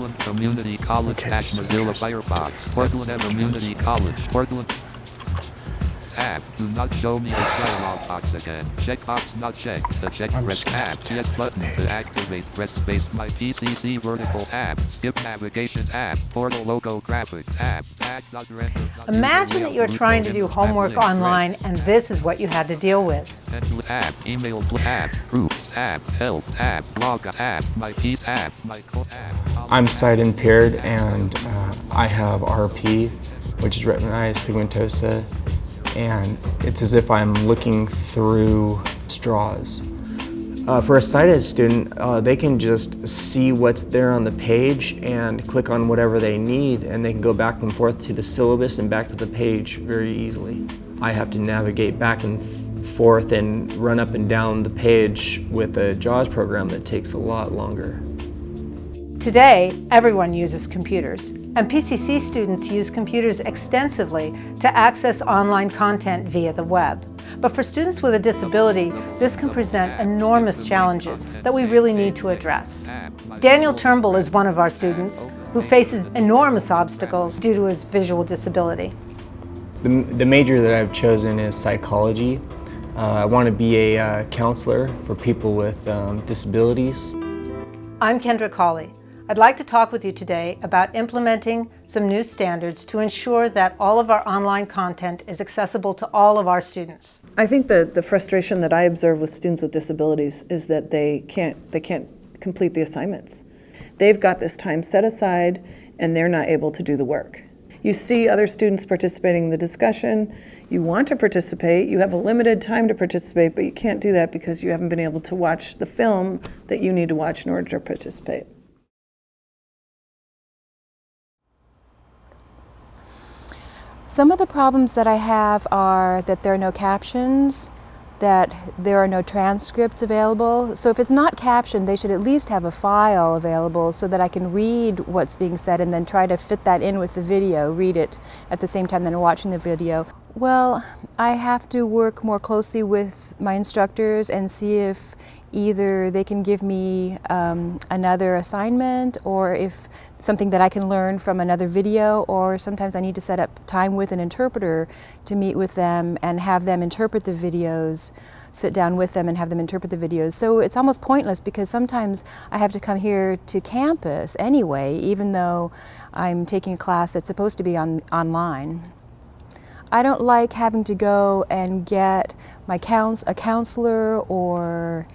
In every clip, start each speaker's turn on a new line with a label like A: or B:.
A: Portland Community College
B: Okay,
A: Dash
B: so
A: Mozilla. Firefox. Portland Community College. Portland. Tab. Do not show me this dialog box again. Checkbox not checked. The check
B: I'm
A: press
B: just
A: tab. Yes button
B: page.
A: to activate. Press space. My PCC vertical tab. Skip navigation tab. Portal logo graphic tab. Tag dot render. dot
C: Imagine that you're trying to do homework
A: link,
C: online and this is what you had to deal with.
A: Pencil tab, email tab, groups tab, help tab, blog tab, my piece tab, my co tab.
B: I'm sight impaired and uh, I have RP, which is retinitis pigmentosa, and it's as if I'm looking through straws. Uh, for a sighted student, uh, they can just see what's there on the page and click on whatever they need, and they can go back and forth to the syllabus and back to the page very easily. I have to navigate back and forth and run up and down the page with a JAWS program that takes a lot longer.
C: Today, everyone uses computers, and PCC students use computers extensively to access online content via the web. But for students with a disability, this can present enormous challenges that we really need to address. Daniel Turnbull is one of our students who faces enormous obstacles due to his visual disability.
B: The, the major that I've chosen is psychology. Uh, I want to be a uh, counselor for people with um, disabilities.
C: I'm Kendra Cawley. I'd like to talk with you today about implementing some new standards to ensure that all of our online content is accessible to all of our students.
D: I think the, the frustration that I observe with students with disabilities is that they can't, they can't complete the assignments. They've got this time set aside and they're not able to do the work. You see other students participating in the discussion, you want to participate, you have a limited time to participate, but you can't do that because you haven't been able to watch the film that you need to watch in order to participate.
E: Some of the problems that I have are that there are no captions, that there are no transcripts available. So if it's not captioned, they should at least have a file available so that I can read what's being said and then try to fit that in with the video, read it at the same time that I'm watching the video. Well, I have to work more closely with my instructors and see if either they can give me um, another assignment or if something that I can learn from another video or sometimes I need to set up time with an interpreter to meet with them and have them interpret the videos sit down with them and have them interpret the videos. So it's almost pointless because sometimes I have to come here to campus anyway, even though I'm taking a class that's supposed to be on, online. I don't like having to go and get my couns a counselor or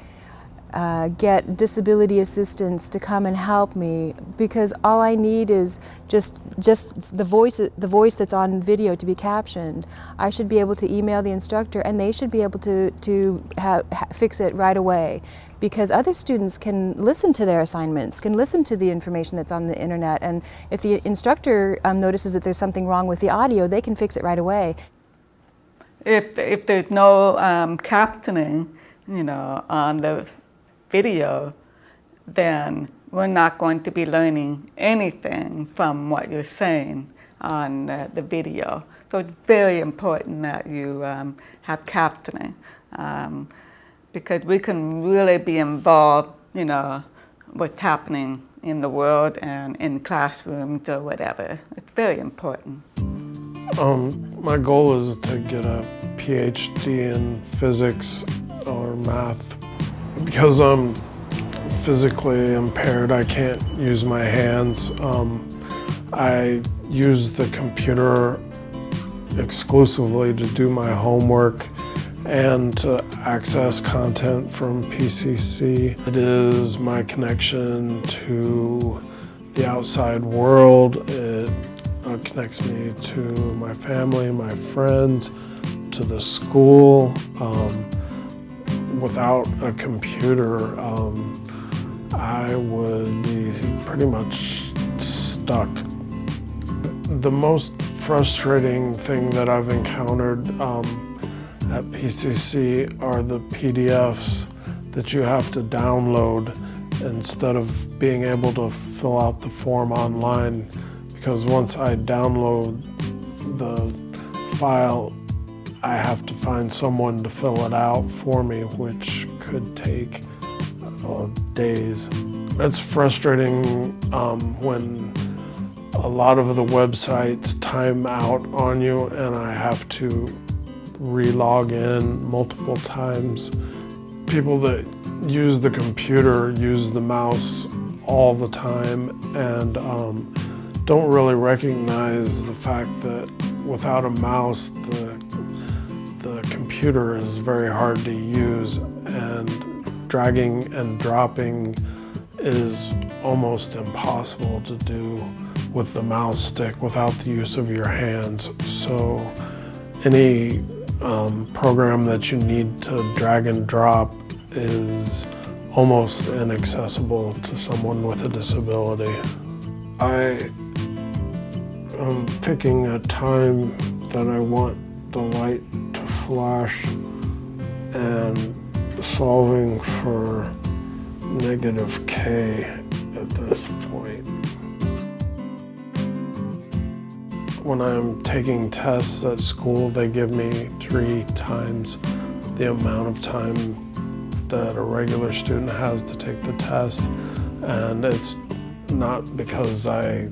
E: uh, get disability assistance to come and help me because all I need is just just the voice the voice that's on video to be captioned. I should be able to email the instructor and they should be able to to ha fix it right away because other students can listen to their assignments, can listen to the information that's on the internet and if the instructor um, notices that there's something wrong with the audio, they can fix it right away.
F: If, if there's no um, captioning, you know, on the video, then we're not going to be learning anything from what you're saying on uh, the video. So it's very important that you um, have captioning um, because we can really be involved, you know, what's happening in the world and in classrooms or whatever. It's very important.
G: Um, my goal is to get a PhD in physics or math. Because I'm physically impaired, I can't use my hands. Um, I use the computer exclusively to do my homework and to access content from PCC. It is my connection to the outside world. It uh, connects me to my family, my friends, to the school. Um, without a computer, um, I would be pretty much stuck. The most frustrating thing that I've encountered um, at PCC are the PDFs that you have to download instead of being able to fill out the form online because once I download the file, I have to find someone to fill it out for me, which could take uh, days. It's frustrating um, when a lot of the websites time out on you and I have to re-log in multiple times. People that use the computer use the mouse all the time and um, don't really recognize the fact that without a mouse the, the computer is very hard to use and dragging and dropping is almost impossible to do with the mouse stick without the use of your hands. So any um, program that you need to drag and drop is almost inaccessible to someone with a disability. I am picking a time that I want the light flash and solving for negative k at this point. When I'm taking tests at school, they give me three times the amount of time that a regular student has to take the test. And it's not because I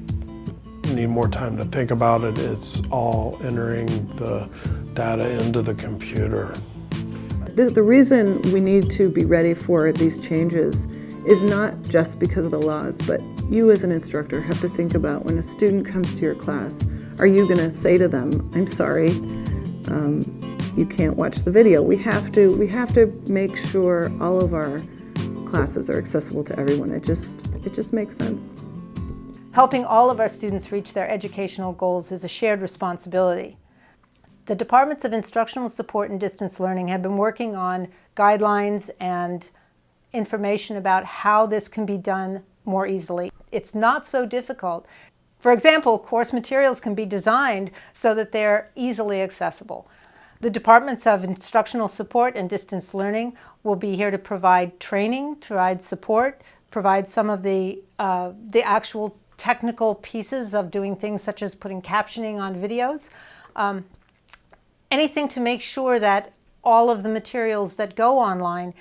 G: need more time to think about it, it's all entering the data into the computer.
D: The, the reason we need to be ready for these changes is not just because of the laws, but you as an instructor have to think about when a student comes to your class, are you going to say to them, I'm sorry, um, you can't watch the video. We have to we have to make sure all of our classes are accessible to everyone. It just it just makes sense.
C: Helping all of our students reach their educational goals is a shared responsibility. The Departments of Instructional Support and Distance Learning have been working on guidelines and information about how this can be done more easily. It's not so difficult. For example, course materials can be designed so that they're easily accessible. The Departments of Instructional Support and Distance Learning will be here to provide training, provide support, provide some of the, uh, the actual technical pieces of doing things such as putting captioning on videos. Um, anything to make sure that all of the materials that go online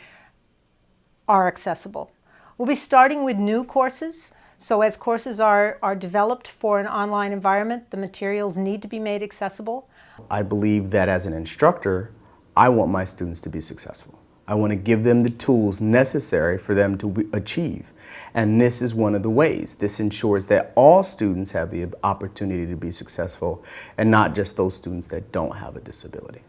C: are accessible. We'll be starting with new courses. So as courses are, are developed for an online environment, the materials need to be made accessible.
H: I believe that as an instructor, I want my students to be successful. I want to give them the tools necessary for them to achieve. And this is one of the ways. This ensures that all students have the opportunity to be successful and not just those students that don't have a disability.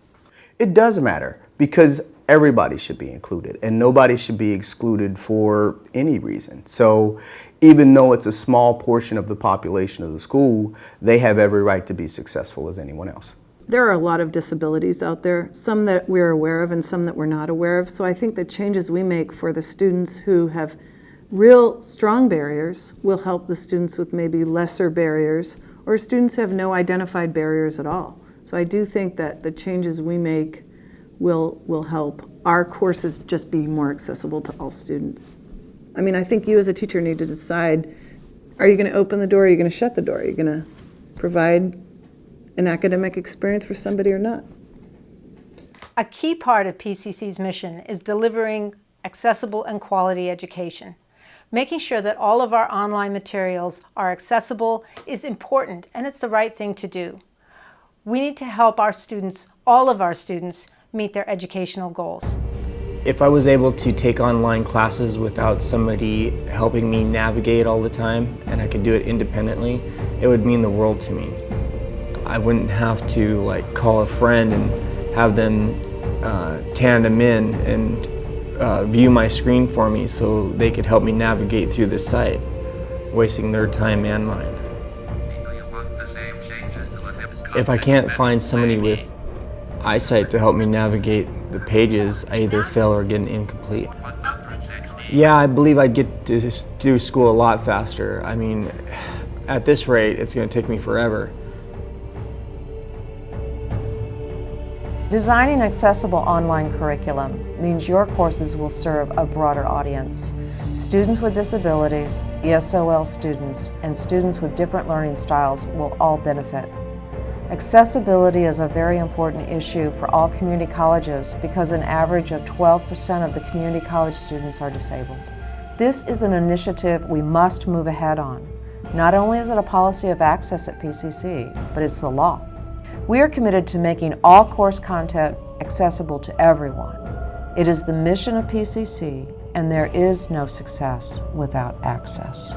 H: It does matter because everybody should be included and nobody should be excluded for any reason. So even though it's a small portion of the population of the school, they have every right to be successful as anyone else.
D: There are a lot of disabilities out there, some that we're aware of and some that we're not aware of. So I think the changes we make for the students who have real strong barriers will help the students with maybe lesser barriers or students have no identified barriers at all. So I do think that the changes we make will, will help our courses just be more accessible to all students. I mean, I think you as a teacher need to decide, are you going to open the door or are you going to shut the door? Are you going to provide an academic experience for somebody or not.
C: A key part of PCC's mission is delivering accessible and quality education. Making sure that all of our online materials are accessible is important and it's the right thing to do. We need to help our students, all of our students, meet their educational goals.
B: If I was able to take online classes without somebody helping me navigate all the time and I could do it independently, it would mean the world to me. I wouldn't have to like call a friend and have them uh, tandem in and uh, view my screen for me so they could help me navigate through the site, wasting their time and mine. If I can't find somebody with eyesight to help me navigate the pages, I either fail or get an incomplete. Yeah, I believe I'd get to do school a lot faster. I mean, at this rate, it's going to take me forever.
I: Designing accessible online curriculum means your courses will serve a broader audience. Students with disabilities, ESOL students, and students with different learning styles will all benefit. Accessibility is a very important issue for all community colleges because an average of 12% of the community college students are disabled. This is an initiative we must move ahead on. Not only is it a policy of access at PCC, but it's the law. We are committed to making all course content accessible to everyone. It is the mission of PCC, and there is no success without access.